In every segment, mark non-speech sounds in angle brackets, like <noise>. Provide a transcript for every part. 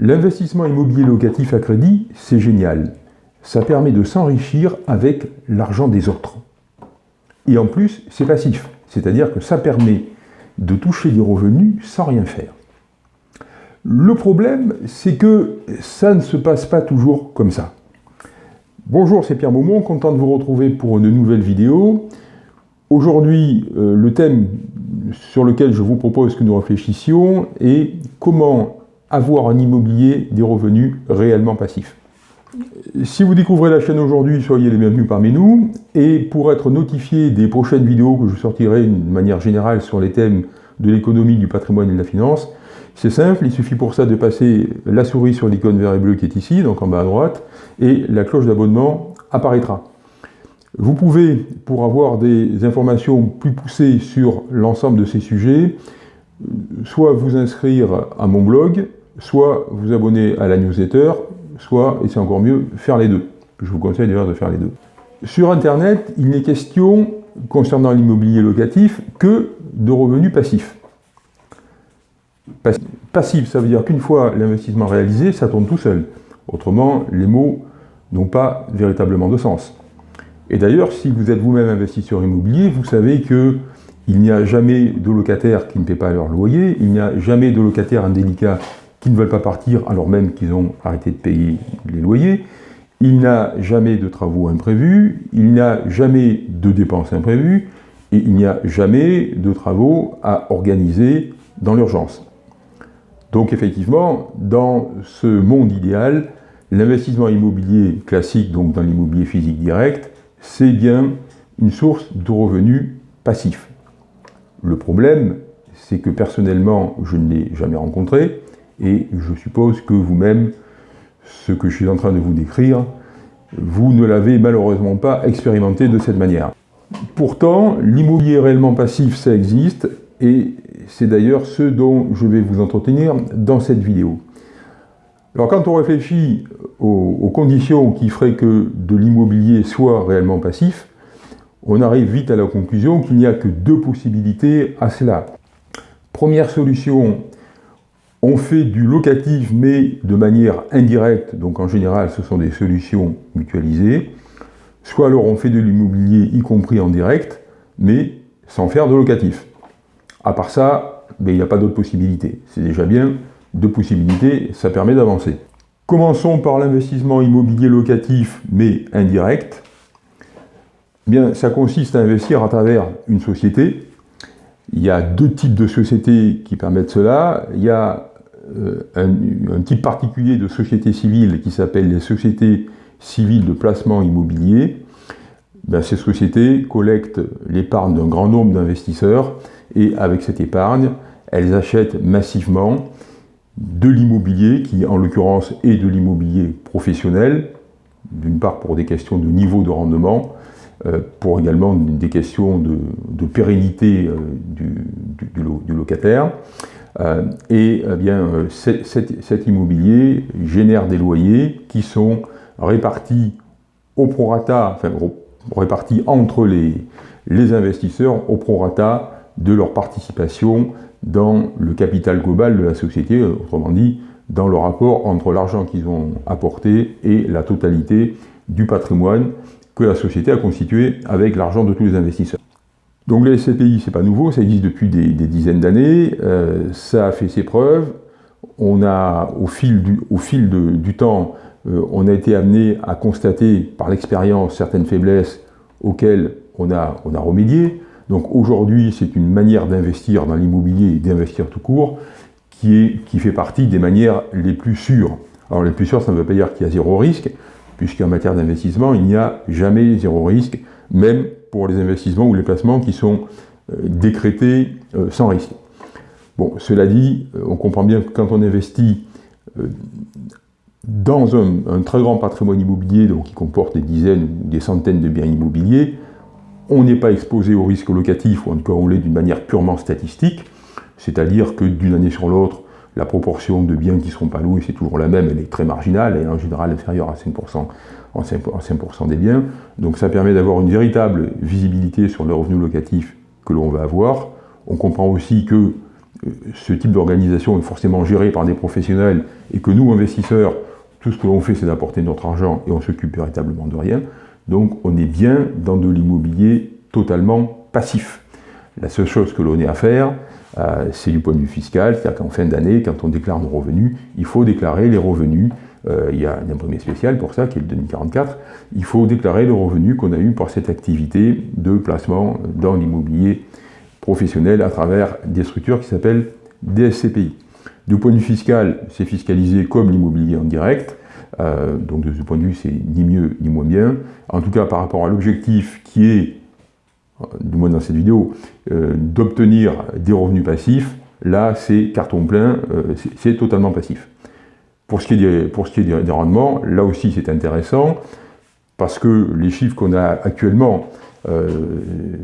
L'investissement immobilier locatif à crédit, c'est génial. Ça permet de s'enrichir avec l'argent des autres. Et en plus, c'est passif. C'est-à-dire que ça permet de toucher des revenus sans rien faire. Le problème, c'est que ça ne se passe pas toujours comme ça. Bonjour, c'est Pierre Maumont, content de vous retrouver pour une nouvelle vidéo. Aujourd'hui, euh, le thème sur lequel je vous propose que nous réfléchissions est comment avoir un immobilier des revenus réellement passifs. Si vous découvrez la chaîne aujourd'hui, soyez les bienvenus parmi nous. Et pour être notifié des prochaines vidéos que je sortirai de manière générale sur les thèmes de l'économie, du patrimoine et de la finance, c'est simple, il suffit pour ça de passer la souris sur l'icône vert et bleu qui est ici, donc en bas à droite, et la cloche d'abonnement apparaîtra. Vous pouvez, pour avoir des informations plus poussées sur l'ensemble de ces sujets, soit vous inscrire à mon blog, soit vous abonner à la newsletter, soit, et c'est encore mieux, faire les deux. Je vous conseille d'ailleurs de faire les deux. Sur Internet, il n'est question, concernant l'immobilier locatif, que de revenus passifs. Passif, ça veut dire qu'une fois l'investissement réalisé, ça tourne tout seul. Autrement, les mots n'ont pas véritablement de sens. Et d'ailleurs, si vous êtes vous-même investisseur immobilier, vous savez que il n'y a jamais de locataires qui ne paient pas leur loyer, il n'y a jamais de locataires indélicats qui ne veulent pas partir alors même qu'ils ont arrêté de payer les loyers, il n'y a jamais de travaux imprévus, il n'y a jamais de dépenses imprévues, et il n'y a jamais de travaux à organiser dans l'urgence. Donc effectivement, dans ce monde idéal, l'investissement immobilier classique, donc dans l'immobilier physique direct, c'est bien une source de revenus passifs. Le problème, c'est que personnellement, je ne l'ai jamais rencontré, et je suppose que vous-même, ce que je suis en train de vous décrire, vous ne l'avez malheureusement pas expérimenté de cette manière. Pourtant, l'immobilier réellement passif, ça existe, et c'est d'ailleurs ce dont je vais vous entretenir dans cette vidéo. Alors quand on réfléchit aux, conditions qui feraient que de l'immobilier soit réellement passif, on arrive vite à la conclusion qu'il n'y a que deux possibilités à cela. Première solution, on fait du locatif mais de manière indirecte, donc en général ce sont des solutions mutualisées, soit alors on fait de l'immobilier y compris en direct, mais sans faire de locatif. À part ça, ben, il n'y a pas d'autre possibilité. C'est déjà bien, deux possibilités, ça permet d'avancer. Commençons par l'investissement immobilier locatif, mais indirect. Bien, ça consiste à investir à travers une société. Il y a deux types de sociétés qui permettent cela. Il y a euh, un, type particulier de société civile qui s'appelle les sociétés civiles de placement immobilier. Ben, ces sociétés collectent l'épargne d'un grand nombre d'investisseurs et avec cette épargne, elles achètent massivement de l'immobilier, qui en l'occurrence est de l'immobilier professionnel, d'une part pour des questions de niveau de rendement, euh, pour également des questions de, pérennité euh, du, locataire. Euh, et eh bien, cet, immobilier génère des loyers qui sont répartis au prorata, enfin répartis entre les, les investisseurs au prorata de leur participation dans le capital global de la société, autrement dit, dans le rapport entre l'argent qu'ils ont apporté et la totalité du patrimoine que la société a constitué avec l'argent de tous les investisseurs. Donc les SCPI, c'est pas nouveau, ça existe depuis des, dizaines d'années, euh, ça a fait ses preuves, on a, au fil du, au fil du temps, euh, on a été amené à constater par l'expérience certaines faiblesses auxquelles on a, on a remédié, donc aujourd'hui, c'est une manière d'investir dans l'immobilier et d'investir tout court qui, est, qui fait partie des manières les plus sûres. Alors les plus sûres, ça ne veut pas dire qu'il y a zéro risque, puisqu'en matière d'investissement, il n'y a jamais zéro risque, même les investissements ou les placements qui sont euh, décrétés euh, sans risque. Bon, cela dit, euh, on comprend bien que quand on investit dans un, un, très grand patrimoine immobilier, donc qui comporte des dizaines ou des centaines de biens immobiliers, on n'est pas exposé au risque locatif, ou en tout cas on l'est d'une manière purement statistique, c'est-à-dire que d'une année sur l'autre, la proportion de biens qui ne seront pas loués, c'est toujours la même, elle est très marginale, et en général inférieure à 5%, en 5 des biens. Donc ça permet d'avoir une véritable visibilité sur le revenu locatif que l'on va avoir. On comprend aussi que ce type d'organisation est forcément géré par des professionnels et que nous, investisseurs, tout ce que l'on fait, c'est d'apporter notre argent et on s'occupe véritablement de rien. Donc on est bien dans de l'immobilier totalement passif. La seule chose que l'on ait à faire, euh, c'est du point de vue fiscal, c'est-à-dire qu'en fin d'année, quand on déclare nos revenus, il faut déclarer les revenus. Euh, il y a un premier spécial pour ça, qui est le 2044. Il faut déclarer les revenus qu'on a eu pour cette activité de placement dans l'immobilier professionnel à travers des structures qui s'appellent DSCPI. Du point de vue fiscal, c'est fiscalisé comme l'immobilier en direct, euh, donc de ce point de vue, c'est ni mieux ni moins bien. En tout cas, par rapport à l'objectif qui est, du moins dans cette vidéo, euh, d'obtenir des revenus passifs, là, c'est carton plein, c'est totalement passif. Pour ce qui est des, rendements, là aussi, c'est intéressant, parce que les chiffres qu'on a actuellement, euh,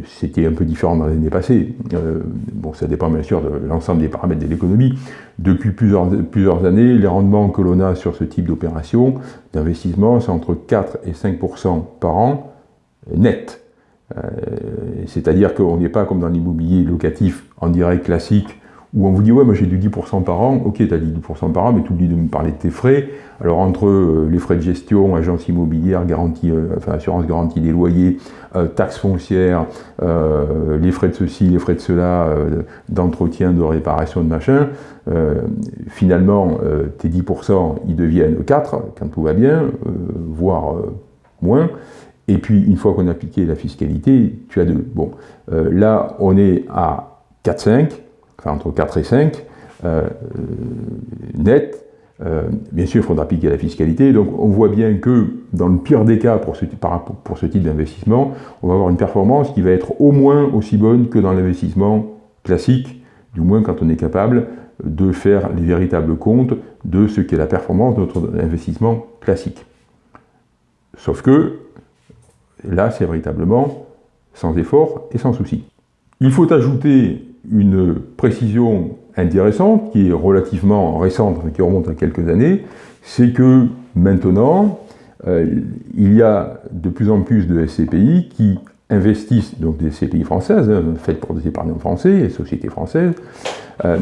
c'était un peu différent dans les années passées. Euh, bon, ça dépend bien sûr de l'ensemble des paramètres de l'économie. Depuis plusieurs, plusieurs années, les rendements que l'on a sur ce type d'opération d'investissement, c'est entre 4 et 5% par an net. Euh, c'est-à-dire qu'on n'est pas comme dans l'immobilier locatif en direct classique où on vous dit, ouais, moi j'ai du 10% par an, ok, tu as dit 10% par an, mais tu oublies de me parler de tes frais. Alors entre euh, les frais de gestion, agence immobilière, garantie, euh, enfin assurance garantie des loyers, taxes foncières, les frais de ceci, les frais de cela, d'entretien, de réparation, de machin, finalement, tes 10%, ils deviennent 4 quand tout va bien, voire moins. Et puis, une fois qu'on a appliqué la fiscalité, tu as deux. Bon, là, on est à 4-5, enfin entre 4 et 5, euh, net. Euh, bien sûr, il faudra appliquer la fiscalité. Donc, on voit bien que, dans le pire des cas, pour ce type d'investissement, on va avoir une performance qui va être au moins aussi bonne que dans l'investissement classique, du moins quand on est capable de faire les véritables comptes de ce qu'est la performance de notre investissement classique. Sauf que, là, c'est véritablement sans effort et sans souci. Il faut ajouter une précision intéressante, qui est relativement récente, qui remonte à quelques années, c'est que maintenant, euh, il y a de plus en plus de SCPI qui investissent, donc des SCPI françaises, hein, faites pour des épargnants français et sociétés françaises, euh,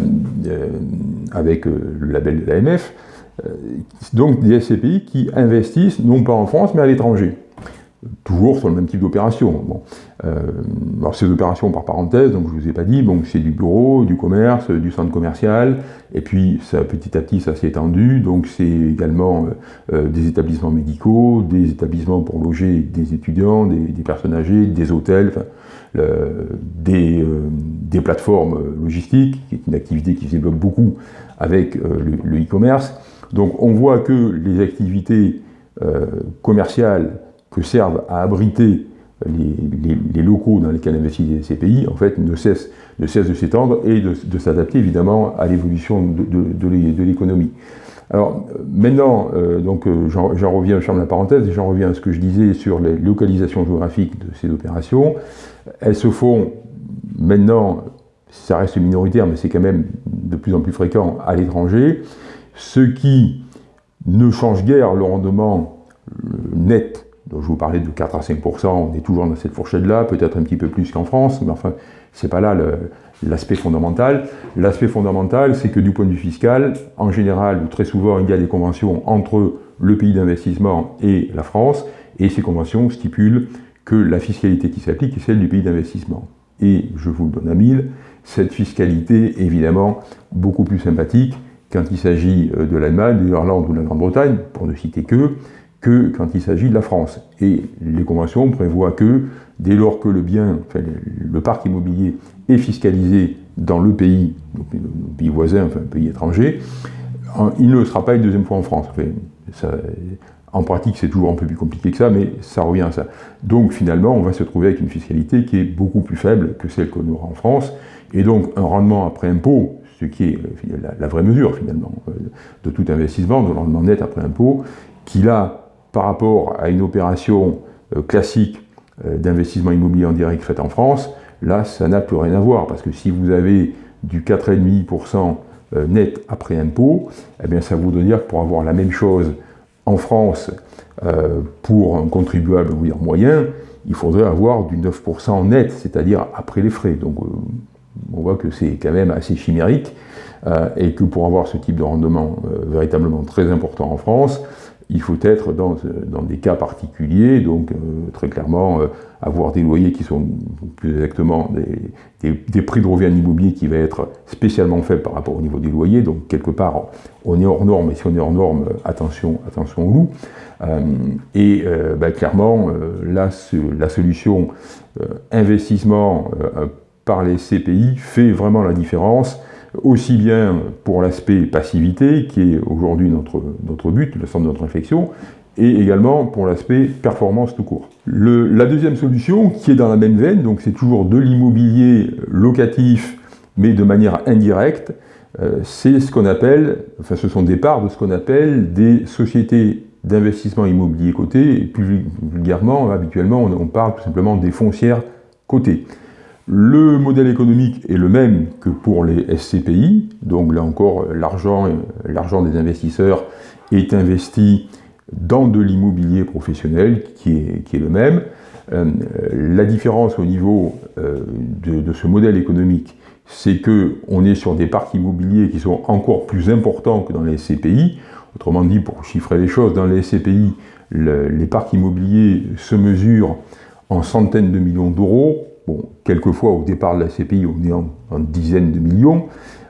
euh, avec le label de l'AMF, donc des SCPI qui investissent non pas en France mais à l'étranger toujours sur le même type d'opération. Bon. Euh, alors ces opérations par parenthèse, donc je ne vous ai pas dit, bon, c'est du bureau, du commerce, du centre commercial, et puis ça, petit à petit ça s'est étendu, donc c'est également euh, euh, des établissements médicaux, des établissements pour loger des étudiants, des, personnes âgées, des hôtels, des, des, plateformes logistiques, qui est une activité qui se développe beaucoup avec le e-commerce. donc on voit que les activités commerciales que servent à abriter les, locaux dans lesquels investissent ces pays, en fait, ne cessent de s'étendre et de, s'adapter évidemment à l'évolution de, l'économie. Alors maintenant, euh, donc euh, j'en reviens, je ferme la parenthèse, et j'en reviens à ce que je disais sur les localisations géographiques de ces opérations. Elles se font maintenant, ça reste minoritaire, mais c'est quand même de plus en plus fréquent à l'étranger, ce qui ne change guère le rendement net donc je vous parlais de 4 à 5% on est toujours dans cette fourchette-là, peut-être un petit peu plus qu'en France, mais enfin, c'est pas là l'aspect fondamental. L'aspect fondamental, c'est que du point de vue fiscal, en général, ou très souvent, il y a des conventions entre le pays d'investissement et la France, et ces conventions stipulent que la fiscalité qui s'applique est celle du pays d'investissement. Et je vous le donne à mille, cette fiscalité est évidemment beaucoup plus sympathique quand il s'agit euh, de l'Allemagne, de l'Irlande ou de la Grande-Bretagne, pour ne citer que, que quand il s'agit de la France. Et les conventions prévoient que dès lors que le bien, le, parc immobilier est fiscalisé dans le pays, le pays voisin, enfin un pays étranger, il ne sera pas une deuxième fois en France. en pratique, c'est toujours un peu plus compliqué que ça, mais ça revient à ça. Donc finalement, on va se trouver avec une fiscalité qui est beaucoup plus faible que celle qu'on aura en France, et donc un rendement après impôt, ce qui est la, la vraie mesure finalement euh, de tout investissement, de rendement net après impôt, qui là par rapport à une opération euh, classique euh, d'investissement immobilier en direct faite en France, là, ça n'a plus rien à voir, parce que si vous avez du 4,5% euh, net après impôt, eh bien ça voudrait dire que pour avoir la même chose en France pour un contribuable moyen, il faudrait avoir du 9% net, c'est-à-dire après les frais. Donc on voit que c'est quand même assez chimérique et que pour avoir ce type de rendement véritablement très important en France, il faut être dans, dans des cas particuliers, donc très clairement avoir des loyers qui sont plus exactement des, des, prix de revient immobilier qui va être spécialement faible par rapport au niveau des loyers, donc quelque part on est hors norme, et si on est hors norme, attention, attention au loup. Euh, et euh, bah, clairement, euh, là, la solution investissement par les CPI fait vraiment la différence, aussi bien pour l'aspect passivité, qui est aujourd'hui notre, notre but, le centre de notre réflexion, et également pour l'aspect performance tout court. la deuxième solution, qui est dans la même veine, donc c'est toujours de l'immobilier locatif, mais de manière indirecte, euh, c'est ce qu'on appelle, enfin ce sont des parts de ce qu'on appelle des sociétés d'investissement immobilier cotées, et plus vulgairement, habituellement, on, parle tout simplement des foncières cotées. Le modèle économique est le même que pour les SCPI, donc là encore, l'argent des investisseurs est investi dans de l'immobilier professionnel qui est, qui est, le même. Euh, la différence au niveau euh, de, ce modèle économique, c'est qu'on est sur des parcs immobiliers qui sont encore plus importants que dans les SCPI. Autrement dit, pour chiffrer les choses, dans les SCPI, les parcs immobiliers se mesurent en centaines de millions d'euros. Bon, quelquefois, au départ de la SCPI, on est en dizaines de millions.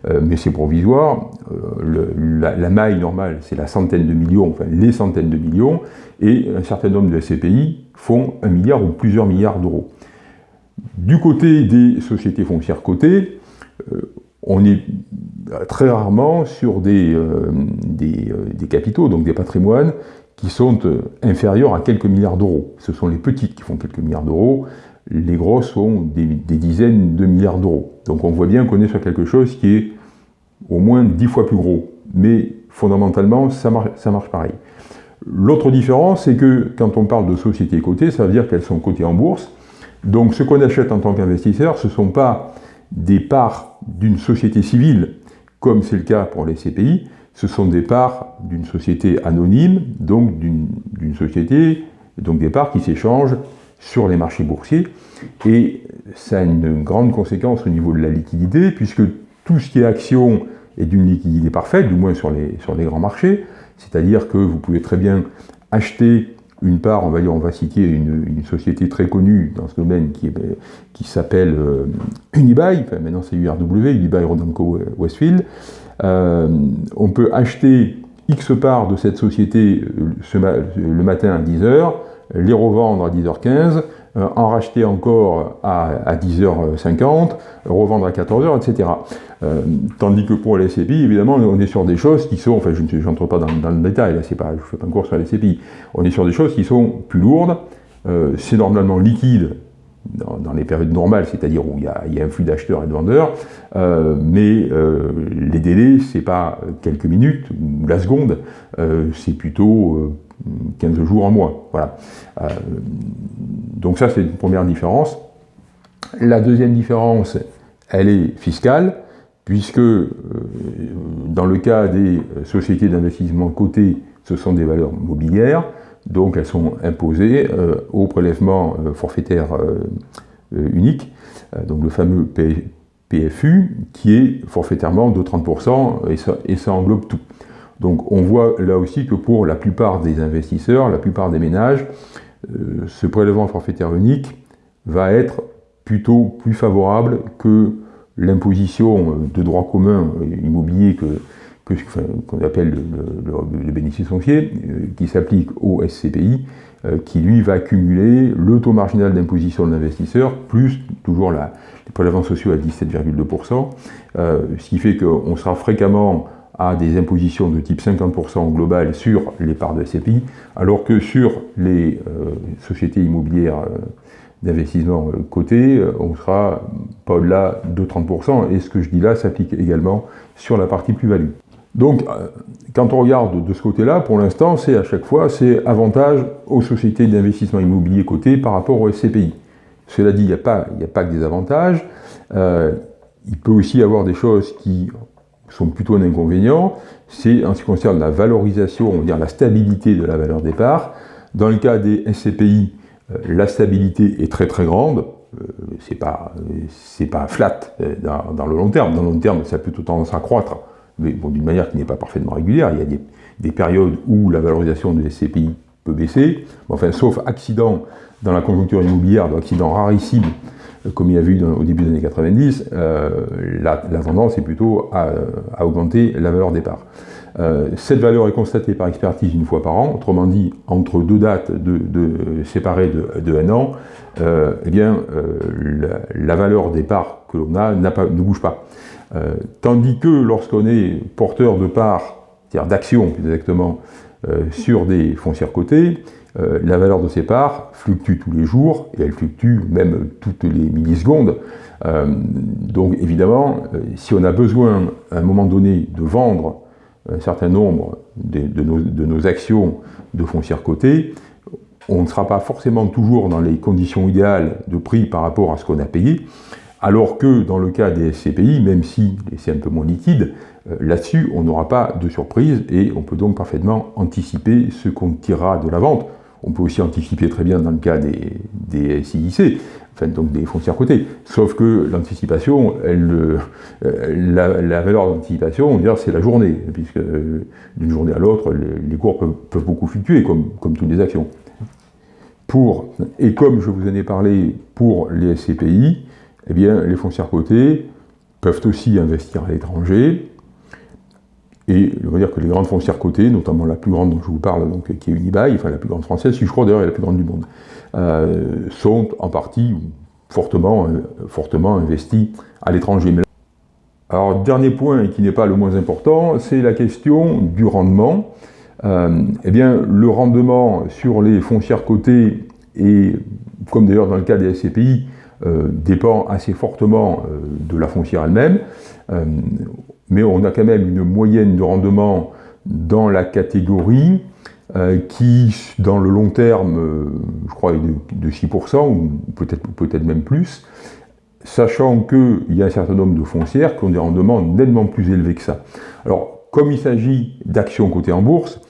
Euh, mais c'est provisoire. Euh, la, maille normale, c'est la centaine de millions, enfin les centaines de millions, et un certain nombre de SCPI font un milliard ou plusieurs milliards d'euros. Du côté des sociétés foncières cotées, euh, on est très rarement sur des, des, capitaux, donc des patrimoines, qui sont inférieurs à quelques milliards d'euros. Ce sont les petites qui font quelques milliards d'euros, les grosses sont des, dizaines de milliards d'euros. Donc on voit bien qu'on est sur quelque chose qui est au moins dix fois plus gros. Mais fondamentalement, ça marche, ça marche pareil. L'autre différence, c'est que quand on parle de sociétés cotées, ça veut dire qu'elles sont cotées en bourse. Donc ce qu'on achète en tant qu'investisseur, ce ne sont pas des parts d'une société civile, comme c'est le cas pour les CPI, ce sont des parts d'une société anonyme, donc d'une société, donc des parts qui s'échangent sur les marchés boursiers. Et ça a une grande conséquence au niveau de la liquidité, puisque tout ce qui est action est d'une liquidité parfaite, du moins sur les, sur les grands marchés. C'est-à-dire que vous pouvez très bien acheter une part, on va dire, on va citer une, société très connue dans ce domaine qui, qui s'appelle euh, Unibail, maintenant c'est URW, Unibail Rodamco Westfield. Euh, on peut acheter X parts de cette société euh, le matin à 10h, les revendre à 10h15, euh, en racheter encore à, 10h50, revendre à 14h, etc. Euh, tandis que pour les SCPI, évidemment, on est sur des choses qui sont, enfin je n'entre pas dans, le détail, là, pas, je ne fais pas encore sur les SCPI, on est sur des choses qui sont plus lourdes, euh, c'est normalement liquide dans, les périodes normales, c'est-à-dire où il y, a, un flux d'acheteurs et de vendeurs, mais les délais, c'est pas quelques minutes ou la seconde, c'est plutôt 15 jours en mois. Voilà. Euh, donc ça, c'est une première différence. La deuxième différence, elle est fiscale, puisque euh, dans le cas des sociétés d'investissement cotées, ce sont des valeurs mobilières, donc elles sont imposées euh, au prélèvement forfaitaire unique, donc le fameux PFU, qui est forfaitairement de 30%, et ça, et ça englobe tout. Donc on voit là aussi que pour la plupart des investisseurs, la plupart des ménages, euh, ce prélèvement forfaitaire unique va être plutôt plus favorable que l'imposition de droit commun immobilier que, qu'on appelle le, bénéfice foncier, euh, qui s'applique au SCPI, euh, qui lui va cumuler le taux marginal d'imposition de l'investisseur, plus toujours la, les prélèvements sociaux à 17,2%, ce qui fait qu'on sera fréquemment à des impositions de type 50% global sur les parts de SCPI, alors que sur les euh, sociétés immobilières euh, d'investissement euh, cotées, on sera pas au-delà de 30%, et ce que je dis là s'applique également sur la partie plus-value. Donc, quand on regarde de ce côté-là, pour l'instant, c'est à chaque fois, c'est avantage aux sociétés d'investissement immobilier cotées par rapport aux SCPI. Cela dit, il n'y a, pas, a pas que des avantages. il peut aussi y avoir des choses qui sont plutôt un inconvénient, c'est en ce qui concerne la valorisation, on va dire la stabilité de la valeur départ. Dans le cas des SCPI, euh, la stabilité est très très grande, c'est pas, pas flat dans, le long terme. Dans le long terme, ça a plutôt tendance à croître, mais bon, d'une manière qui n'est pas parfaitement régulière. Il y a des, des, périodes où la valorisation des SCPI peut baisser, enfin, sauf accident dans la conjoncture immobilière, accident rarissime, comme il y a eu au début des années 90, la, tendance est plutôt à, augmenter la valeur des parts. Euh, cette valeur est constatée par expertise une fois par an, autrement dit, entre deux dates séparées de, un an, euh, eh euh, la, valeur des parts que l'on a, ne bouge pas. tandis que lorsqu'on est porteur de parts, c'est-à-dire d'actions plus exactement, sur des foncières cotées, la valeur de ces parts fluctue tous les jours, et elle fluctue même toutes les millisecondes. donc évidemment, si on a besoin à un moment donné de vendre un certain nombre de, nos, actions de foncière cotée, on ne sera pas forcément toujours dans les conditions idéales de prix par rapport à ce qu'on a payé, alors que dans le cas des SCPI, même si c'est un peu moins liquide, euh, là-dessus on n'aura pas de surprise et on peut donc parfaitement anticiper ce qu'on tirera de la vente. On peut aussi anticiper très bien dans le cas des, des SIIC, donc des foncières cotées. Sauf que l'anticipation, euh, la, valeur d'anticipation, c'est la journée, puisque euh, d'une journée à l'autre, les, cours peuvent, beaucoup fluctuer, comme, comme toutes les actions. Et comme je vous en ai parlé pour les SCPI, eh bien, les foncières cotées peuvent aussi investir à l'étranger, et on va dire que les grandes foncières cotées, notamment la plus grande dont je vous parle, donc, qui est Unibail, enfin la plus grande française, je crois d'ailleurs est la plus grande du monde, euh, sont en partie fortement, euh, fortement à l'étranger. Alors, dernier point, qui n'est pas le moins important, c'est la question du rendement. Euh, eh bien, le rendement sur les foncières cotées, et comme d'ailleurs dans le cas des SCPI, dépend assez fortement de la foncière elle-même mais on a quand même une moyenne de rendement dans la catégorie euh, qui, dans le long terme, euh, je crois, est de, 6%, ou peut-être peut, -être, même plus, sachant qu'il y a un certain nombre de foncières qui ont des rendements nettement plus élevés que ça. Alors, comme il s'agit d'actions cotées en bourse,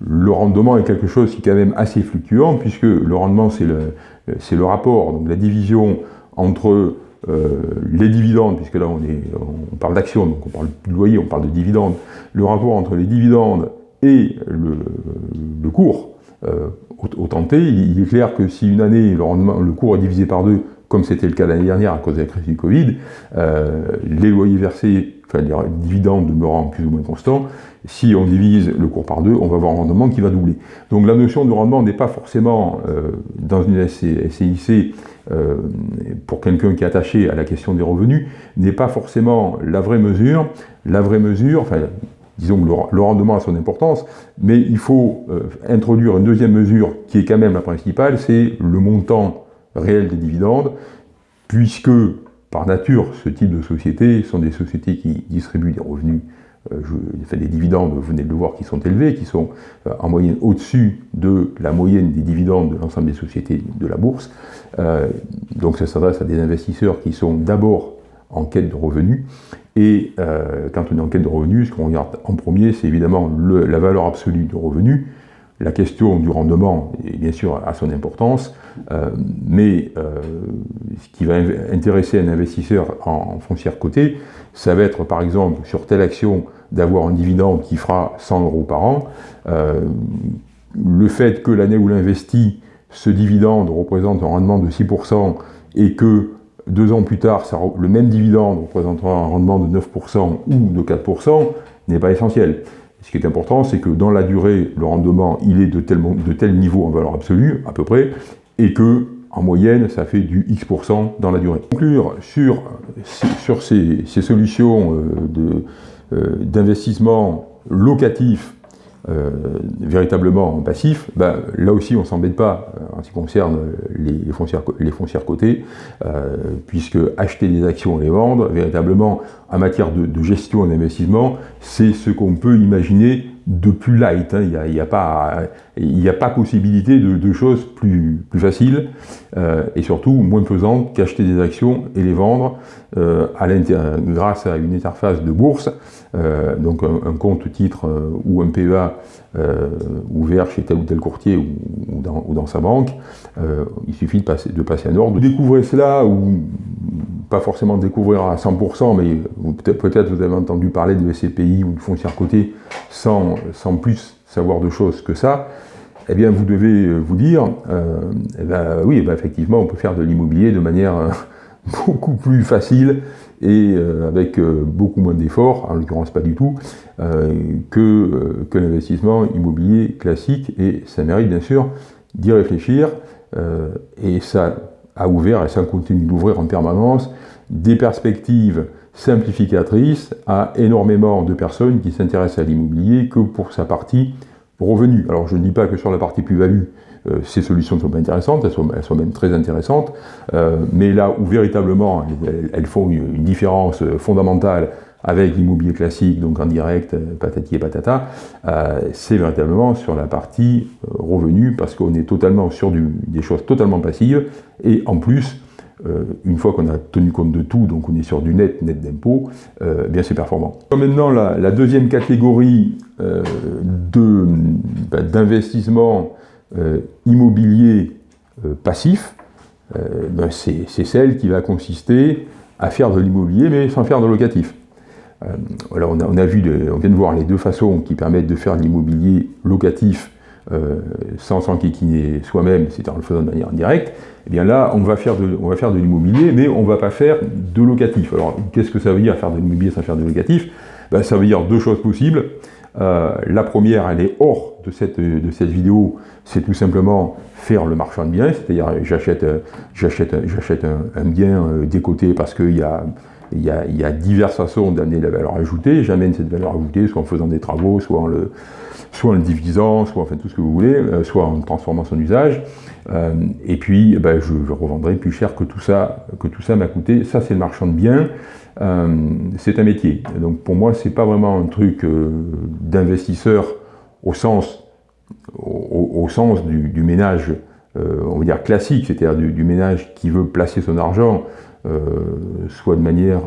le rendement est quelque chose qui est quand même assez fluctuant, puisque le rendement, c'est le rapport, donc la division entre euh, les dividendes, puisque là on, est, on parle d'actions, donc on parle de loyer, on parle de dividendes, le rapport entre les dividendes et le, cours euh, au, tenté, il, est clair que si une année le, le cours est divisé par deux, comme c'était le cas l'année dernière à cause de la crise du Covid, euh, les loyers versés, enfin les dividendes demeurant plus ou moins constants, si on divise le cours par deux, on va avoir un rendement qui va doubler. Donc la notion de rendement n'est pas forcément dans une SCIC euh, pour quelqu'un qui est attaché à la question des revenus, n'est pas forcément la vraie mesure. La vraie mesure, enfin, disons que le, rendement a son importance, mais il faut euh, introduire une deuxième mesure qui est quand même la principale, c'est le montant réel des dividendes, puisque par nature, ce type de sociétés sont des sociétés qui distribuent des revenus euh, je, des dividendes, vous venez de le voir, qui sont élevés, qui sont euh, en moyenne au-dessus de la moyenne des dividendes de l'ensemble des sociétés de la bourse. Euh, donc ça s'adresse à des investisseurs qui sont d'abord en quête de revenus. Et quand on est en quête de revenus, ce qu'on regarde en premier, c'est évidemment la valeur absolue du revenu. La question du rendement, est bien sûr, a son importance, mais ce qui va intéresser un investisseur en, en foncière cotée, ça va être par exemple sur telle action d'avoir un dividende qui fera 100 euros par an. Euh, le fait que l'année où l'investit, ce dividende représente un rendement de 6% et que deux ans plus tard, le même dividende représentera un rendement de 9% ou de 4%, n'est pas essentiel. Ce qui est important, c'est que dans la durée, le rendement, il est de tel, de tel niveau en valeur absolue, à peu près, et que en moyenne, ça fait du X% dans la durée. Conclure sur, sur ces, ces solutions euh, euh, d'investissement locatif euh, véritablement passif, ben, là aussi on ne s'embête pas euh, en ce qui concerne les, foncières, cotées, puisque acheter des actions et les vendre, véritablement en matière de, gestion et d'investissement, c'est ce qu'on peut imaginer de plus light. Hein. Il n'y a, pas, possibilité de, choses plus, faciles euh, et surtout moins pesantes qu'acheter des actions et les vendre euh, grâce à une interface de bourse, euh, donc un, compte titre ou un PEA ouvert chez tel ou tel courtier ou, dans, sa banque. il suffit de passer, un ordre. Découvrez cela ou pas forcément découvrir à 100%, mais peut-être vous avez entendu parler de SCPI ou de foncière côté sans, sans plus savoir de choses que ça, eh bien vous devez vous dire, euh, eh ben, oui, ben, effectivement, on peut faire de l'immobilier de manière euh, <laughs> beaucoup plus facile et euh, avec beaucoup moins d'efforts, en l'occurrence pas du tout, que, que l'investissement immobilier classique, et ça mérite bien sûr d'y réfléchir, et ça a ouvert, et ça continue d'ouvrir en permanence, des perspectives simplificatrices à énormément de personnes qui s'intéressent à l'immobilier que pour sa partie revenu. Alors je ne dis pas que sur la partie plus-value, euh, ces solutions ne sont pas intéressantes, elles sont, elles sont même très intéressantes, euh, mais là où véritablement elles, font une, différence fondamentale avec l'immobilier classique, donc en direct, euh, patati et patata, c'est véritablement sur la partie revenu, parce qu'on est totalement sur des choses totalement passives, et en plus, euh, une fois qu'on a tenu compte de tout, donc on est sur du net, net d'impôt, euh, eh bien c'est performant. Maintenant, la, deuxième catégorie euh, bah, d'investissement immobilier passif, ben, c'est celle qui va consister à faire de l'immobilier, mais sans faire de locatif. on, a, vu, on vient de voir les deux façons qui permettent de faire de l'immobilier locatif euh, sans s'enquiquiner soi-même, c'est-à-dire en le faisant de manière indirecte, eh bien là, on va faire de, on va faire de l'immobilier, mais on ne va pas faire de locatif. Alors, qu'est-ce que ça veut dire faire de l'immobilier sans faire de locatif? Ben, Ça veut dire deux choses possibles. Euh, la première, elle est hors de cette, de cette vidéo, c'est tout simplement faire le marchand de biens, c'est-à-dire j'achète j'achète un, un, bien euh, décoté parce qu'il y a, y, a, y a diverses façons d'amener la valeur ajoutée, j'amène cette valeur ajoutée soit en faisant des travaux, soit en le, soit en le divisant, soit enfin tout ce que vous voulez, euh, soit en transformant son usage. Euh, et puis, eh ben, je, revendrai plus cher que tout ça m'a coûté. Ça, c'est le marchand de biens. Euh, c'est un métier. Donc pour moi, c'est pas vraiment un truc d'investisseur au sens, au, sens du, ménage, on va dire classique, c'est-à-dire du, ménage qui veut placer son argent, soit de manière,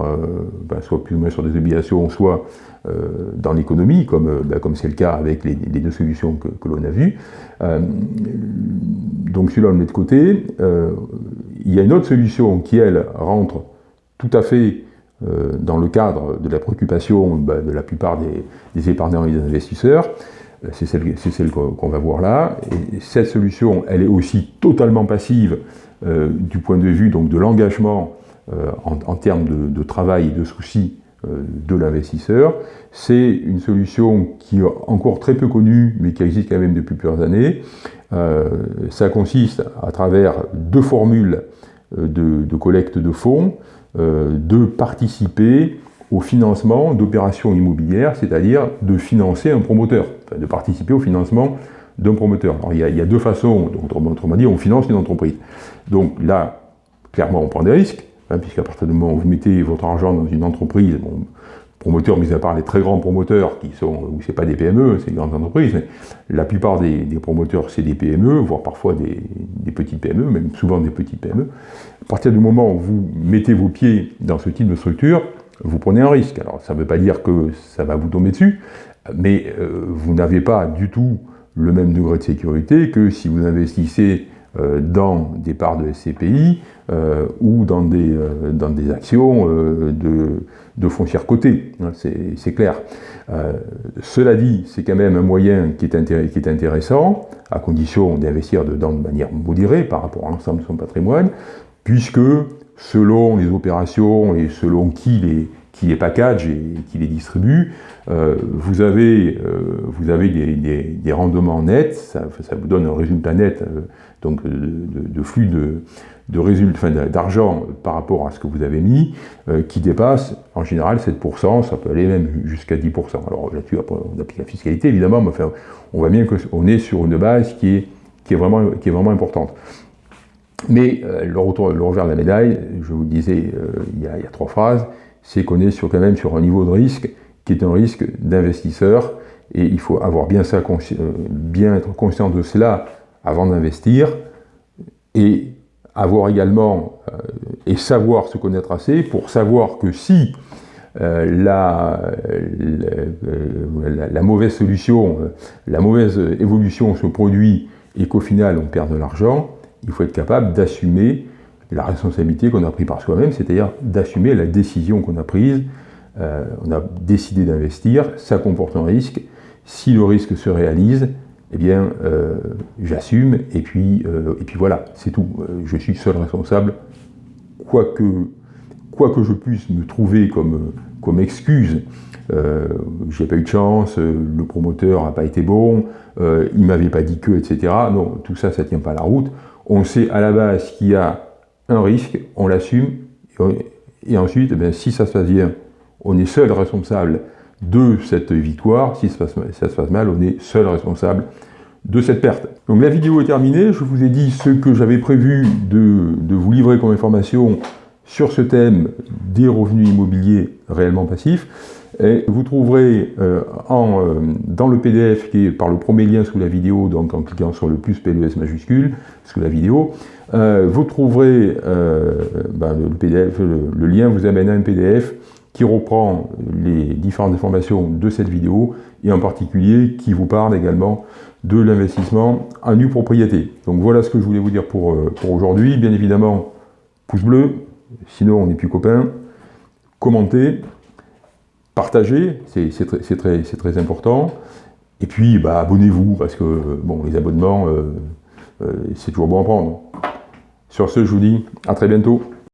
ben, soit plus ou moins sur des obligations, soit euh, dans l'économie, comme euh, bah, comme c'est le cas avec les, deux solutions que, l'on a vues. Euh, donc celui-là, on le met de côté. il y a une autre solution qui, elle, rentre tout à fait dans le cadre de la préoccupation bah, de la plupart des, épargnants et des investisseurs. C'est celle, qu'on va voir là. Et cette solution, elle est aussi totalement passive du point de vue donc, de l'engagement en, termes de, travail et de soucis euh, de l'investisseur. C'est une solution qui est encore très peu connue, mais qui existe quand même depuis plusieurs années. Euh, ça consiste à travers deux formules euh, de, collecte de fonds, de participer au financement d'opérations immobilières, c'est-à-dire de financer un promoteur, de participer au financement d'un promoteur. Alors il y, a, deux façons, autrement dit, on finance une entreprise. Donc là, clairement, on prend des risques, Hein, puisqu'à partir du moment où vous mettez votre argent dans une entreprise, bon, promoteurs, mis à part les très grands promoteurs, qui sont, où c'est pas des PME, c'est des grandes entreprises, mais la plupart des, promoteurs, c'est des PME, voire parfois des, petites PME, même souvent des petites PME. À partir du moment où vous mettez vos pieds dans ce type de structure, vous prenez un risque. Alors, ça ne veut pas dire que ça va vous tomber dessus, mais euh, vous n'avez pas du tout le même degré de sécurité que si vous investissez euh, dans des parts de SCPI euh, ou dans des, euh, dans des actions de, de foncières cotées, hein, c'est clair. cela dit, c'est quand même un moyen qui est, qui est intéressant, à condition d'investir dedans de manière modérée par rapport à l'ensemble de son patrimoine, puisque selon les opérations et selon qui les, qui les package et qui les distribue, vous avez, vous avez des, rendements nets, ça, vous donne un résultat net donc euh, de, flux de, de résultats, d'argent par rapport à ce que vous avez mis, euh, qui dépasse en général 7%, ça peut aller même jusqu'à 10%. Alors là-dessus, on applique la fiscalité évidemment, mais on voit bien qu'on est sur une base qui est, qui est, vraiment, qui est vraiment importante. Mais euh, le, retour, le, revers de la médaille, je vous le disais il, y a, trois phrases, c'est qu'on est sur, quand même sur un niveau de risque qui est un risque d'investisseur Et il faut avoir bien, ça, bien être conscient de cela avant d'investir. Et avoir également, et savoir se connaître assez pour savoir que si la, la, la, mauvaise solution, la mauvaise évolution se produit et qu'au final on perd de l'argent, il faut être capable d'assumer la responsabilité qu'on a prise par soi-même, c'est-à-dire d'assumer la décision qu'on a prise. Euh, on a décidé d'investir, ça comporte un risque. Si le risque se réalise, eh bien, euh, j'assume, et, puis euh, et puis voilà, c'est tout. je suis seul responsable, quoi que, je puisse me trouver comme, comme excuse. j'ai pas eu de chance, le promoteur n'a pas été bon, il m'avait pas dit que, etc. Non, tout ça, ça tient pas la route. On sait à la base qu'il y a risque, on l'assume, et, ensuite, eh si ça se passe bien, on est seul responsable de cette victoire, si ça se, passe, mal, on est seul responsable de cette perte. Donc la vidéo est terminée, je vous ai dit ce que j'avais prévu de, vous livrer comme information sur ce thème des revenus immobiliers réellement passifs. Et vous trouverez euh, euh, dans le PDF qui est par le premier lien sous la vidéo, donc en cliquant sur le plus PLS majuscule sous la vidéo, euh, vous trouverez ben, le, PDF, le, lien vous amène à un PDF qui reprend les différentes informations de cette vidéo et en particulier qui vous parle également de l'investissement en nue propriété. Donc voilà ce que je voulais vous dire pour, pour aujourd'hui. Bien évidemment, pouce bleu, sinon on n'est plus copains. Commentez, partagez, c'est très, important. Et puis, bah, abonnez-vous, parce que bon, les abonnements, euh, euh, c'est toujours bon à prendre. Sur ce, je vous dis à très bientôt.